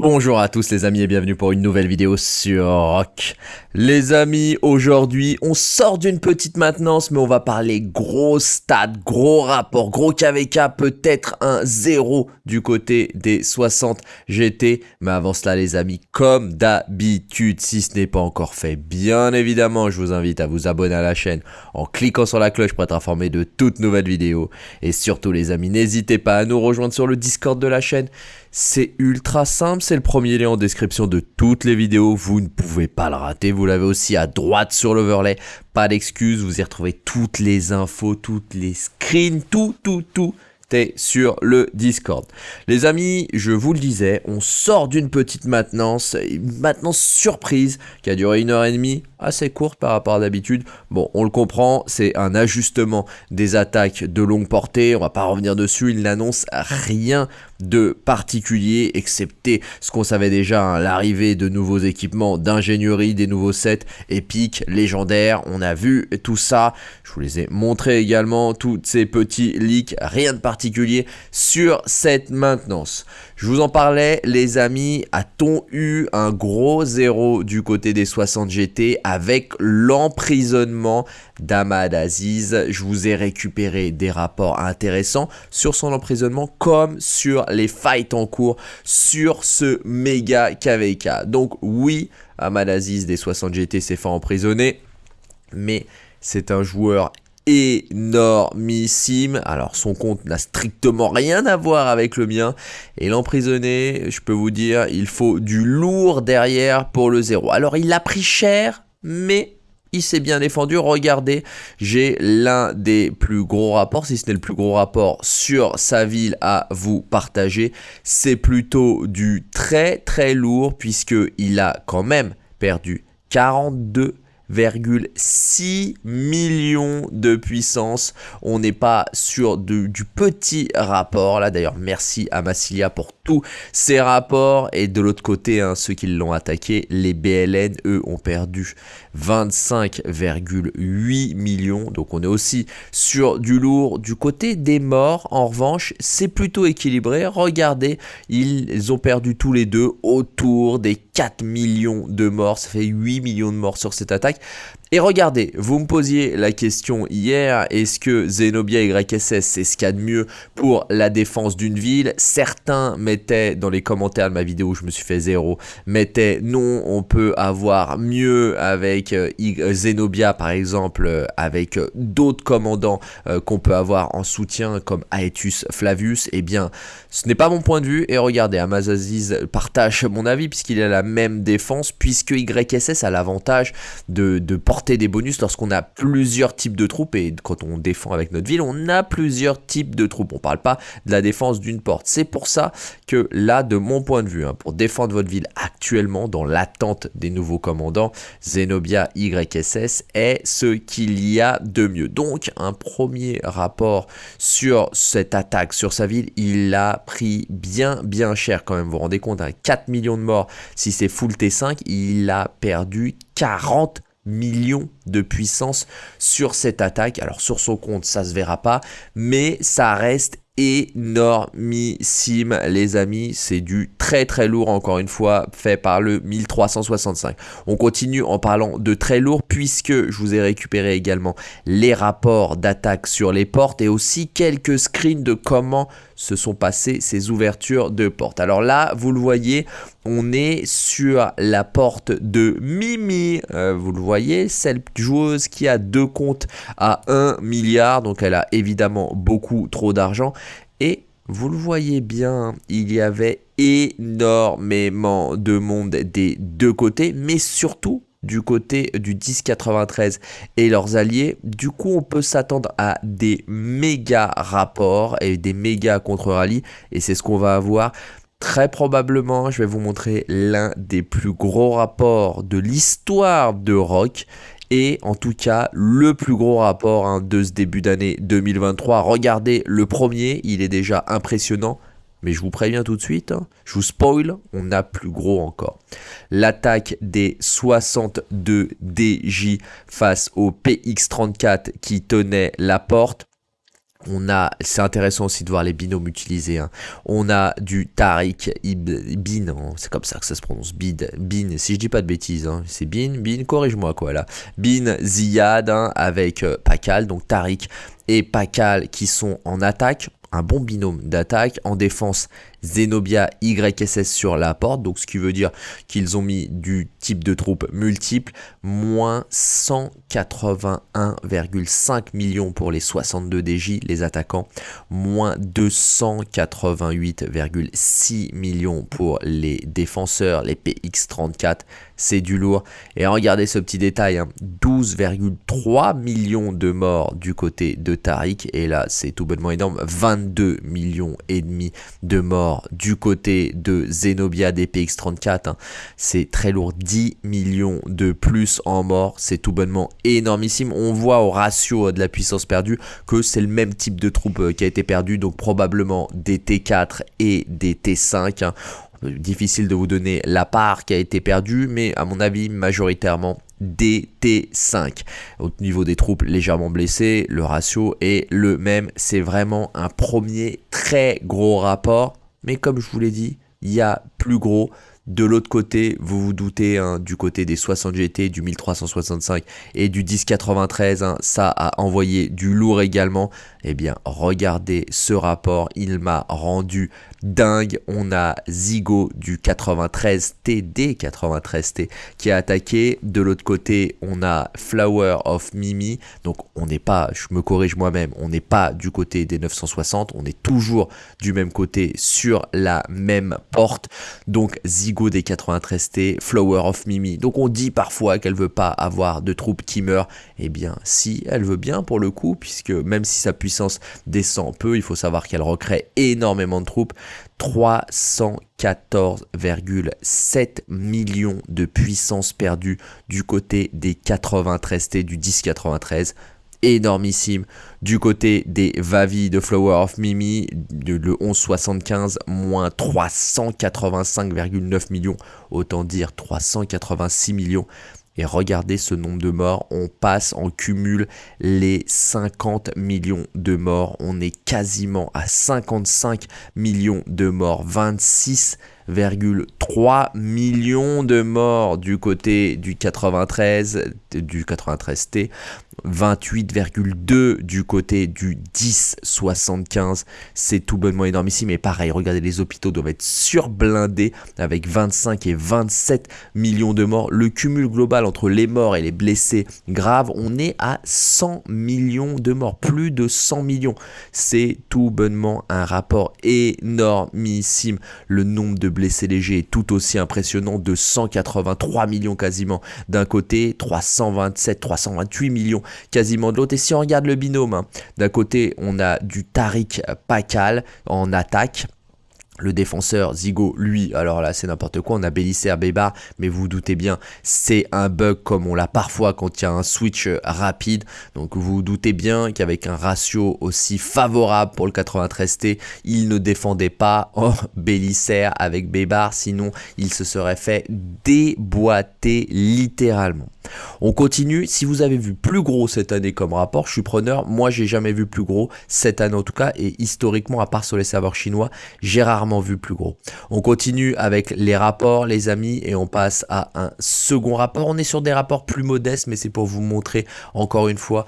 Bonjour à tous les amis et bienvenue pour une nouvelle vidéo sur Rock. Les amis, aujourd'hui on sort d'une petite maintenance mais on va parler gros stats, gros rapport, gros KVK, peut-être un zéro du côté des 60 GT. Mais avant cela les amis, comme d'habitude, si ce n'est pas encore fait, bien évidemment je vous invite à vous abonner à la chaîne en cliquant sur la cloche pour être informé de toutes nouvelles vidéos. Et surtout les amis, n'hésitez pas à nous rejoindre sur le Discord de la chaîne. C'est ultra simple, c'est le premier lien en description de toutes les vidéos, vous ne pouvez pas le rater, vous l'avez aussi à droite sur l'overlay, pas d'excuses, vous y retrouvez toutes les infos, toutes les screens, tout, tout, tout sur le Discord. Les amis, je vous le disais, on sort d'une petite maintenance, une maintenance surprise qui a duré une heure et demie, assez courte par rapport à d'habitude. Bon, on le comprend, c'est un ajustement des attaques de longue portée, on va pas revenir dessus, il n'annonce rien de particulier, excepté ce qu'on savait déjà, hein, l'arrivée de nouveaux équipements d'ingénierie, des nouveaux sets épiques, légendaires, on a vu tout ça, je vous les ai montrés également, tous ces petits leaks, rien de particulier sur cette maintenance. Je vous en parlais, les amis, a-t-on eu un gros zéro du côté des 60 GT avec l'emprisonnement d'Ahmad Aziz? Je vous ai récupéré des rapports intéressants sur son emprisonnement comme sur les fights en cours sur ce méga KVK. Donc oui, Ahmad Aziz des 60 GT s'est fait emprisonner, mais c'est un joueur énormissime. Alors son compte n'a strictement rien à voir avec le mien. Et l'emprisonner, je peux vous dire, il faut du lourd derrière pour le zéro. Alors il a pris cher, mais il s'est bien défendu. Regardez, j'ai l'un des plus gros rapports, si ce n'est le plus gros rapport sur sa ville à vous partager. C'est plutôt du très très lourd puisqu'il a quand même perdu 42 6 millions de puissance. On n'est pas sur du petit rapport. Là d'ailleurs, merci à Massilia pour tous ces rapports. Et de l'autre côté, hein, ceux qui l'ont attaqué, les BLN, eux, ont perdu 25,8 millions. Donc on est aussi sur du lourd. Du côté des morts, en revanche, c'est plutôt équilibré. Regardez, ils ont perdu tous les deux autour des 4 millions de morts. Ça fait 8 millions de morts sur cette attaque. Et regardez, vous me posiez la question hier, est-ce que Zenobia YSS c'est ce qu'il y a de mieux pour la défense d'une ville? Certains mettaient dans les commentaires de ma vidéo, je me suis fait zéro, mettaient non, on peut avoir mieux avec euh, Zenobia par exemple, euh, avec euh, d'autres commandants qu'on peut avoir en soutien comme Aetus Flavius. Eh bien, ce n'est pas mon point de vue et regardez, Amazaziz partage mon avis puisqu'il a la même défense puisque YSS a l'avantage de, de porter des bonus lorsqu'on a plusieurs types de troupes et quand on défend avec notre ville, on a plusieurs types de troupes. On parle pas de la défense d'une porte. C'est pour ça que là, de mon point de vue, hein, pour défendre votre ville actuellement dans l'attente des nouveaux commandants, Zenobia YSS est ce qu'il y a de mieux. Donc, un premier rapport sur cette attaque sur sa ville, il a pris bien bien cher quand même. Vous vous rendez compte, 4 hein, millions de morts si c'est full T5, il a perdu 40 millions de puissance sur cette attaque. Alors sur son compte, ça se verra pas, mais ça reste énormissime les amis c'est du très très lourd encore une fois fait par le 1365 on continue en parlant de très lourd puisque je vous ai récupéré également les rapports d'attaque sur les portes et aussi quelques screens de comment se sont passées ces ouvertures de portes alors là vous le voyez on est sur la porte de Mimi, euh, vous le voyez, celle joueuse qui a deux comptes à 1 milliard, donc elle a évidemment beaucoup trop d'argent. Et vous le voyez bien, il y avait énormément de monde des deux côtés, mais surtout du côté du 1093 et leurs alliés. Du coup, on peut s'attendre à des méga rapports et des méga contre-rallyes. Et c'est ce qu'on va avoir Très probablement, je vais vous montrer l'un des plus gros rapports de l'histoire de Rock et en tout cas le plus gros rapport hein, de ce début d'année 2023. Regardez le premier, il est déjà impressionnant. Mais je vous préviens tout de suite, hein, je vous spoil, on a plus gros encore. L'attaque des 62 DJ face au PX34 qui tenait la porte On a, c'est intéressant aussi de voir les binômes utilisés. Hein. On a du Tariq Bin, hein. c'est comme ça que ça se prononce, Bid, Bin, si je dis pas de bêtises, hein. c'est Bin, Bin, corrige-moi quoi là. Bin Ziyad avec euh, Pakal, donc Tariq et Pakal qui sont en attaque un bon binôme d'attaque. En défense, Zenobia YSS sur la porte, donc ce qui veut dire qu'ils ont mis du type de troupe multiple, moins 181,5 millions pour les 62 DJ, les attaquants, moins 288,6 millions pour les défenseurs, les PX34, c'est du lourd. Et regardez ce petit détail, 12,3 hein. millions de morts du côté de Tariq, et là c'est tout bonnement énorme, 22 millions et demi de morts du côté de Zenobia DPX34. Hein. C'est très lourd, 10 millions de plus en morts. C'est tout bonnement énormissime. On voit au ratio de la puissance perdue que c'est le même type de troupe euh, qui a été perdu. Donc probablement des T4 et des T5. Hein. Difficile de vous donner la part qui a été perdue, mais à mon avis, majoritairement des T5. Au niveau des troupes légèrement blessées, le ratio est le même. C'est vraiment un premier très gros rapport mais comme je vous l'ai dit, il y a plus gros. De l'autre côté, vous vous doutez, hein, du côté des 60 GT, du 1365 et du 1093, hein, ça a envoyé du lourd également. Eh bien, regardez ce rapport, il m'a rendu dingue. On a Zigo du 93 TD 93T qui a attaqué. De l'autre côté, on a Flower of Mimi. Donc, on n'est pas, je me corrige moi-même, on n'est pas du côté des 960. On est toujours du même côté sur la même porte. Donc, Zigo des 93T, Flower of Mimi. Donc, on dit parfois qu'elle veut pas avoir de troupes qui meurent. Eh bien, si, elle veut bien pour le coup, puisque même si sa puissance descend peu, il faut savoir qu'elle recrée énormément de troupes. 314,7 millions de puissance perdue du côté des 93T du 1093 énormissime du côté des Vavi de Flower of Mimi le 1175 moins 385,9 millions autant dire 386 millions et regardez ce nombre de morts, on passe en cumul les 50 millions de morts. On est quasiment à 55 millions de morts. 26,3 millions de morts du côté du 93, du 93T. 28,2 du côté du 10,75. C'est tout bonnement énormissime. Mais pareil, regardez, les hôpitaux doivent être surblindés avec 25 et 27 millions de morts. Le cumul global entre les morts et les blessés graves, on est à 100 millions de morts. Plus de 100 millions. C'est tout bonnement un rapport énormissime. Le nombre de blessés légers est tout aussi impressionnant de 183 millions quasiment d'un côté, 327, 328 millions quasiment de l'autre. Et si on regarde le binôme, hein, d'un côté, on a du Tariq Pakal en attaque. Le défenseur Zigo, lui, alors là c'est n'importe quoi, on a Bélisser Bébar, mais vous vous doutez bien, c'est un bug comme on l'a parfois quand il y a un switch rapide. Donc vous vous doutez bien qu'avec un ratio aussi favorable pour le 93T, il ne défendait pas en Bélisser avec Bébar, sinon il se serait fait déboîter littéralement. On continue, si vous avez vu plus gros cette année comme rapport, je suis preneur, moi j'ai jamais vu plus gros cette année en tout cas, et historiquement à part sur les serveurs chinois, j'ai rarement vu plus gros. On continue avec les rapports les amis, et on passe à un second rapport. On est sur des rapports plus modestes, mais c'est pour vous montrer encore une fois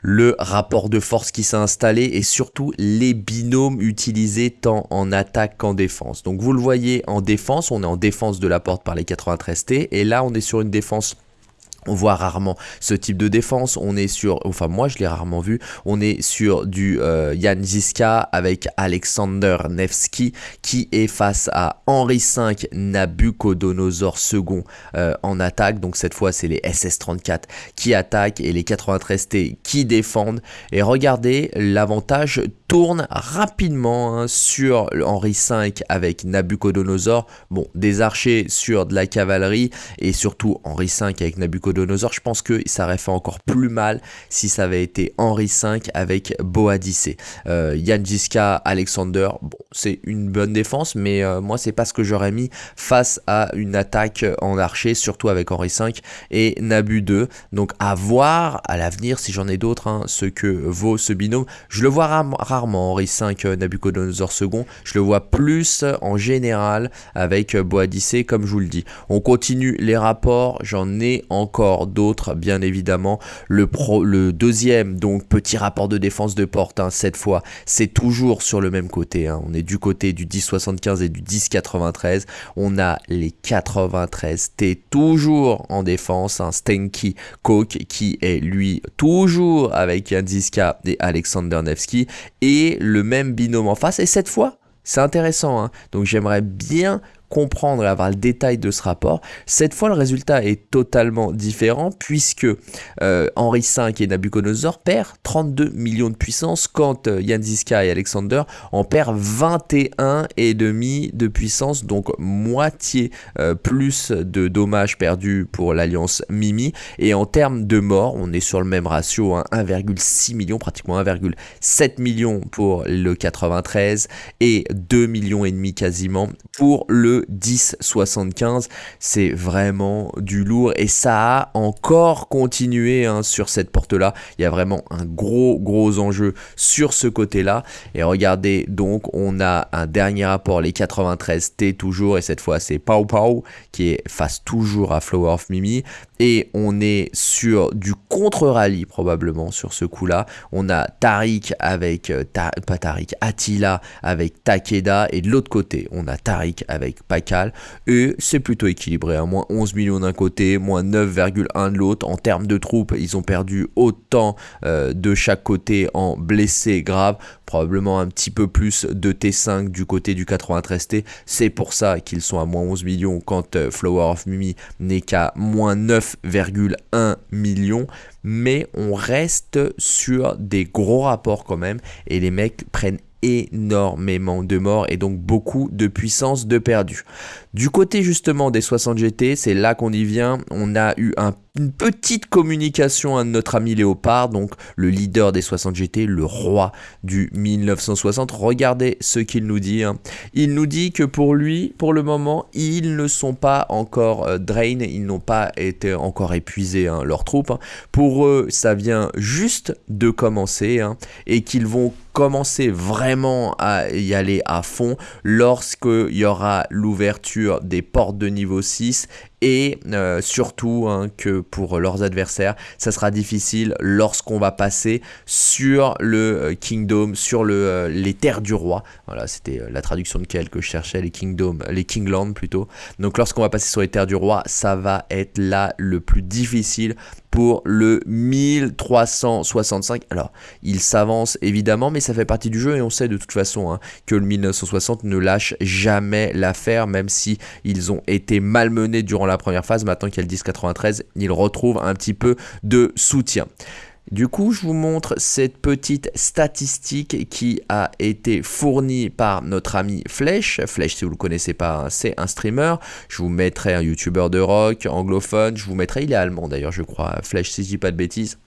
le rapport de force qui s'est installé et surtout les binômes utilisés tant en attaque qu'en défense. Donc vous le voyez en défense, on est en défense de la porte par les 93T et là on est sur une défense on voit rarement ce type de défense. On est sur, enfin moi je l'ai rarement vu, on est sur du euh, Jan Ziska avec Alexander Nevsky qui est face à Henri V Nabucodonosor II euh, en attaque. Donc cette fois c'est les SS-34 qui attaquent et les 93T qui défendent. Et regardez, l'avantage tourne rapidement hein, sur Henri V avec Nabucodonosor. Bon, des archers sur de la cavalerie et surtout Henri V avec Nabucodonosor Je pense que ça aurait fait encore plus mal si ça avait été Henri V avec Boadicée. Euh, Alexander, c'est une bonne défense, mais euh, moi, c'est pas ce que j'aurais mis face à une attaque en archer, surtout avec Henri V et Nabu 2. Donc, à voir à l'avenir, si j'en ai d'autres, hein, ce que vaut ce binôme. Je le vois rarement, Henri V, euh, Nabucodonosor II. Je le vois plus en général avec Boadicée, comme je vous le dis. On continue les rapports, j'en ai encore d'autres, bien évidemment. Le, pro, le deuxième, donc petit rapport de défense de porte, hein, cette fois, c'est toujours sur le même côté. Hein. On est du côté du 10,75 et du 10,93. On a les 93 T toujours en défense. un Stenky Coke qui est lui toujours avec Ziska et Alexander Nevsky. Et le même binôme en face. Et cette fois, c'est intéressant. Hein. Donc j'aimerais bien comprendre et avoir le détail de ce rapport. Cette fois, le résultat est totalement différent puisque euh, Henri V et Nabucodonosor perdent 32 millions de puissance quand euh, et Alexander en perdent 21 et demi de puissance, donc moitié euh, plus de dommages perdus pour l'alliance Mimi. Et en termes de morts, on est sur le même ratio, 1,6 hein, million, pratiquement 1,7 million pour le 93 et 2 millions et demi quasiment pour le 10,75. C'est vraiment du lourd et ça a encore continué hein, sur cette porte-là. Il y a vraiment un gros, gros enjeu sur ce côté-là. Et regardez, donc, on a un dernier rapport, les 93T toujours, et cette fois, c'est Pau Pau qui est face toujours à Flower of Mimi. Et on est sur du contre-rallye probablement sur ce coup-là. On a Tariq avec, euh, pas Tariq, Attila avec Takeda. Et de l'autre côté, on a Tariq avec Pakal. Et c'est plutôt équilibré. hein. Moins 11 millions d'un côté, moins 9,1 de l'autre. En termes de troupes, ils ont perdu autant euh, de chaque côté en blessés graves probablement un petit peu plus de T5 du côté du 93T. C'est pour ça qu'ils sont à moins 11 millions quand euh, Flower of Mimi n'est qu'à moins 9,1 millions. Mais on reste sur des gros rapports quand même et les mecs prennent énormément de morts et donc beaucoup de puissance de perdu. Du côté justement des 60 GT, c'est là qu'on y vient, on a eu une petite communication à notre ami Léopard, donc le leader des 60 GT, le roi du 1960. Regardez ce qu'il nous dit. Hein. Il nous dit que pour lui, pour le moment, ils ne sont pas encore euh, drain, ils n'ont pas été encore épuisés, hein, leurs troupes. Hein. Pour eux, ça vient juste de commencer et qu'ils vont commencer vraiment à y aller à fond lorsqu'il y aura l'ouverture des portes de niveau 6 et euh, surtout hein, que pour leurs adversaires, ça sera difficile lorsqu'on va passer sur le euh, Kingdom, sur le, euh, les terres du roi. Voilà, c'était la traduction de quel que je cherchais, les Kingdom, les Kingland plutôt. Donc lorsqu'on va passer sur les terres du roi, ça va être là le plus difficile pour le 1365. Alors, il s'avance évidemment, mais ça fait partie du jeu et on sait de toute façon hein, que le 1960 ne lâche jamais l'affaire, même si ils ont été malmenés durant la première phase, maintenant qu'il y a le 1093, il retrouve un petit peu de soutien. Du coup, je vous montre cette petite statistique qui a été fournie par notre ami Flèche. Flèche, si vous ne le connaissez pas, hein, c'est un streamer. Je vous mettrai un youtubeur de rock anglophone. Je vous mettrai, il est allemand d'ailleurs, je crois. Flèche, si je dis pas de bêtises.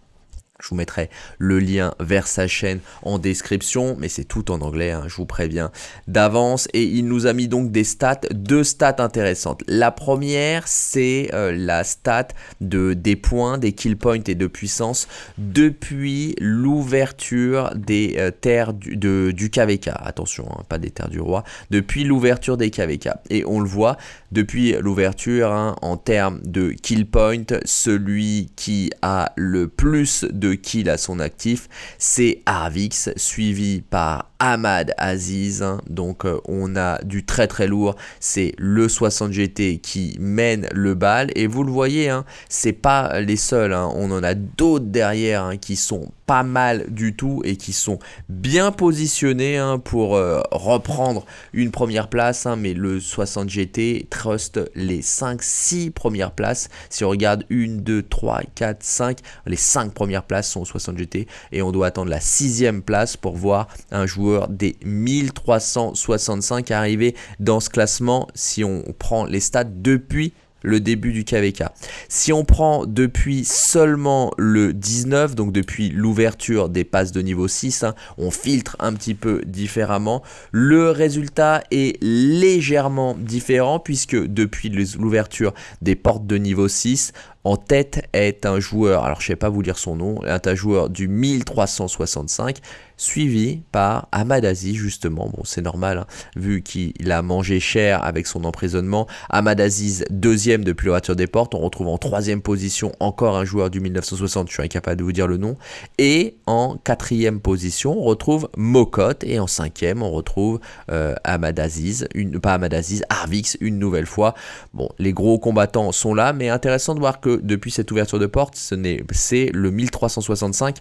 Je vous mettrai le lien vers sa chaîne en description, mais c'est tout en anglais, hein, je vous préviens d'avance. Et il nous a mis donc des stats, deux stats intéressantes. La première, c'est euh, la stat de, des points, des kill points et de puissance depuis l'ouverture des euh, terres du, KVK. Attention, hein, pas des terres du roi. Depuis l'ouverture des KVK. Et on le voit, depuis l'ouverture, hein, en termes de kill point, celui qui a le plus de kill à son actif, c'est Arvix, suivi par Ahmad Aziz. Donc euh, on a du très très lourd. C'est le 60 GT qui mène le bal. Et vous le voyez, hein, c'est pas les seuls. Hein. On en a d'autres derrière hein, qui sont pas mal du tout et qui sont bien positionnés pour euh, reprendre une première place. mais le 60 GT trust les 5-6 premières places. Si on regarde 1, 2, 3, 4, 5, les 5 premières places sont au 60 GT. Et on doit attendre la sixième place pour voir un joueur des 1365 arrivés dans ce classement si on prend les stats depuis le début du KVK. Si on prend depuis seulement le 19, donc depuis l'ouverture des passes de niveau 6, hein, on filtre un petit peu différemment, le résultat est légèrement différent puisque depuis l'ouverture des portes de niveau 6, en tête est un joueur, alors je ne sais pas vous lire son nom, un joueur du 1365, suivi par Amadazi justement. Bon, c'est normal, hein, vu qu'il a mangé cher avec son emprisonnement. Amadaziz, deuxième depuis l'ouverture des portes. On retrouve en troisième position encore un joueur du 1960, je suis incapable de vous dire le nom. Et en quatrième position, on retrouve Mokot. Et en cinquième, on retrouve euh, Amadaziz, une, pas Amadaziz, Arvix, une nouvelle fois. Bon, les gros combattants sont là, mais intéressant de voir que depuis cette ouverture de porte, c'est le 1365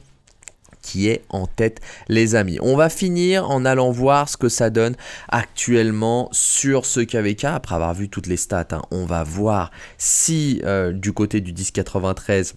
qui est en tête les amis. On va finir en allant voir ce que ça donne actuellement sur ce KVK après avoir vu toutes les stats. Hein. On va voir si euh, du côté du 1093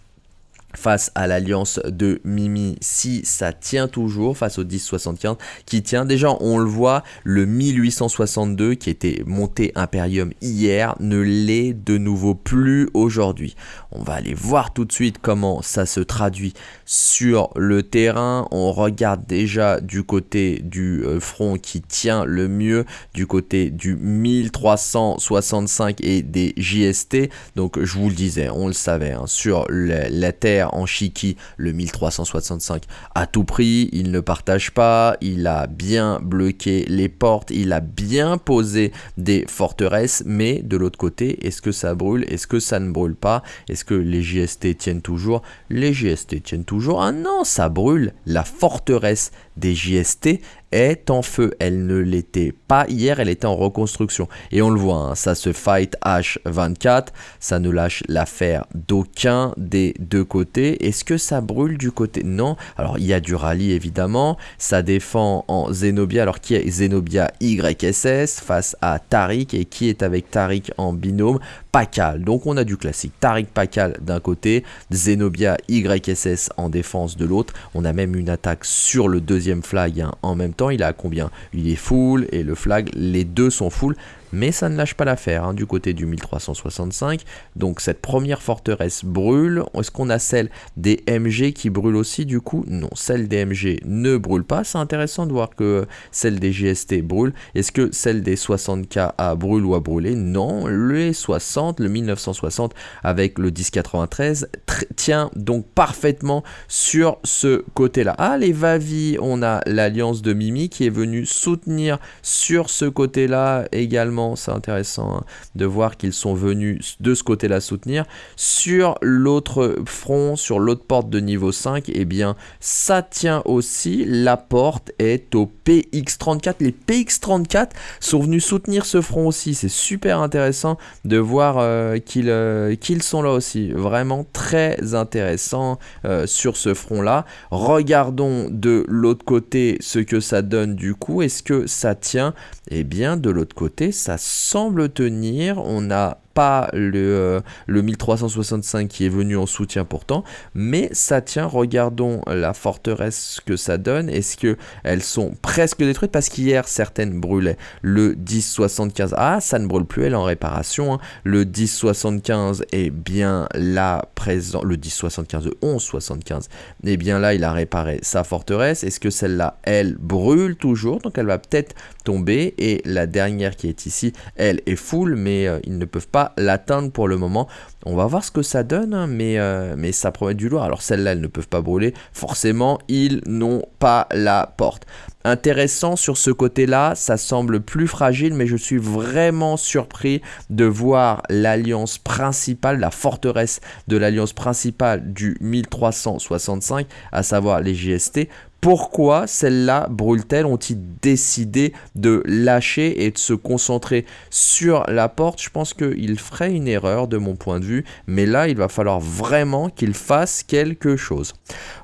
face à l'alliance de Mimi. Si ça tient toujours face au 1075 qui tient déjà on le voit le 1862 qui était monté Imperium hier ne l'est de nouveau plus aujourd'hui. On va aller voir tout de suite comment ça se traduit sur le terrain. On regarde déjà du côté du euh, front qui tient le mieux du côté du 1365 et des JST donc je vous le disais on le savait hein, sur la terre en Shiki le 1365 à tout prix, il ne partage pas, il a bien bloqué les portes, il a bien posé des forteresses, mais de l'autre côté, est-ce que ça brûle, est-ce que ça ne brûle pas, est-ce que les JST tiennent toujours? Les JST tiennent toujours, ah non, ça brûle, la forteresse des JST est en feu. Elle ne l'était pas hier, elle était en reconstruction. Et on le voit, hein, ça se fight H24, ça ne lâche l'affaire d'aucun des deux côtés. Est-ce que ça brûle du côté? Non. Alors il y a du rallye évidemment, ça défend en Zenobia. Alors qui est Zenobia YSS face à Tariq? Et qui est avec Tariq en binôme? Pakal. Donc on a du classique. Tariq Pakal d'un côté, Zenobia YSS en défense de l'autre. On a même une attaque sur le deuxième flag hein, en même temps il a combien? Il est full et le flag, les deux sont full mais ça ne lâche pas l'affaire hein, du côté du 1365. Donc cette première forteresse brûle. Est-ce qu'on a celle des MG qui brûle aussi du coup? Non, celle des MG ne brûle pas. C'est intéressant de voir que celle des GST brûle. Est-ce que celle des 60K a brûle ou a brûlé? Non, le 60, le 1960 avec le 1093 tient donc parfaitement sur ce côté-là. Ah, les Vavi, on a l'alliance de Mimi qui est venue soutenir sur ce côté-là également c'est intéressant hein, de voir qu'ils sont venus de ce côté-là soutenir. Sur l'autre front, sur l'autre porte de niveau 5, et eh bien, ça tient aussi. La porte est au PX34. Les PX34 sont venus soutenir ce front aussi. C'est super intéressant de voir euh, euh, qu'ils sont là aussi. Vraiment très intéressant euh, sur ce front-là. Regardons de l'autre côté ce que ça donne du coup. Est-ce que ça tient? Eh bien, de l'autre côté, ça semble tenir. On a pas le, euh, le 1365 qui est venu en soutien pourtant, mais ça tient. Regardons la forteresse que ça donne. Est-ce que elles sont presque détruites? Parce qu'hier certaines brûlaient. Le 1075, ah ça ne brûle plus, elle est en réparation. Hein. Le 1075 est bien là présent. Le 1075, le 1175, et bien là il a réparé sa forteresse. Est-ce que celle-là, elle brûle toujours? Donc elle va peut-être tomber. Et la dernière qui est ici, elle est full, mais euh, ils ne peuvent pas l'atteindre pour le moment. On va voir ce que ça donne, hein, mais, euh, mais ça promet du lourd. Alors celles-là, elles ne peuvent pas brûler. Forcément, ils n'ont pas la porte. Intéressant sur ce côté-là, ça semble plus fragile, mais je suis vraiment surpris de voir l'alliance principale, la forteresse de l'alliance principale du 1365, à savoir les GST, pourquoi celles-là brûlent-elles Ont-ils décidé de lâcher et de se concentrer sur la porte? Je pense qu'il ferait une erreur de mon point de vue, mais là, il va falloir vraiment qu'il fasse quelque chose.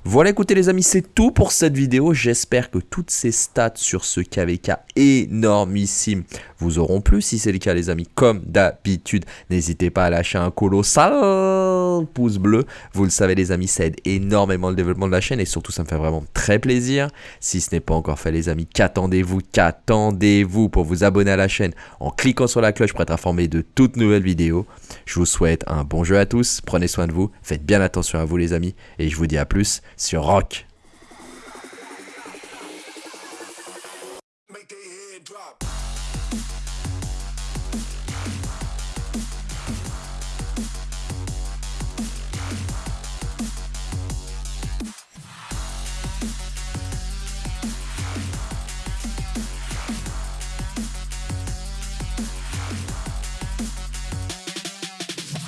Voilà, écoutez les amis, c'est tout pour cette vidéo. J'espère que toutes ces stats sur ce KVK énormissime vous auront plu. Si c'est le cas, les amis, comme d'habitude, n'hésitez pas à lâcher un colossal pouce bleu. Vous le savez, les amis, ça aide énormément le développement de la chaîne et surtout, ça me fait vraiment très plaisir Si ce n'est pas encore fait les amis, qu'attendez-vous Qu'attendez-vous pour vous abonner à la chaîne en cliquant sur la cloche pour être informé de toutes nouvelles vidéos. Je vous souhaite un bon jeu à tous, prenez soin de vous, faites bien attention à vous les amis et je vous dis à plus sur Rock.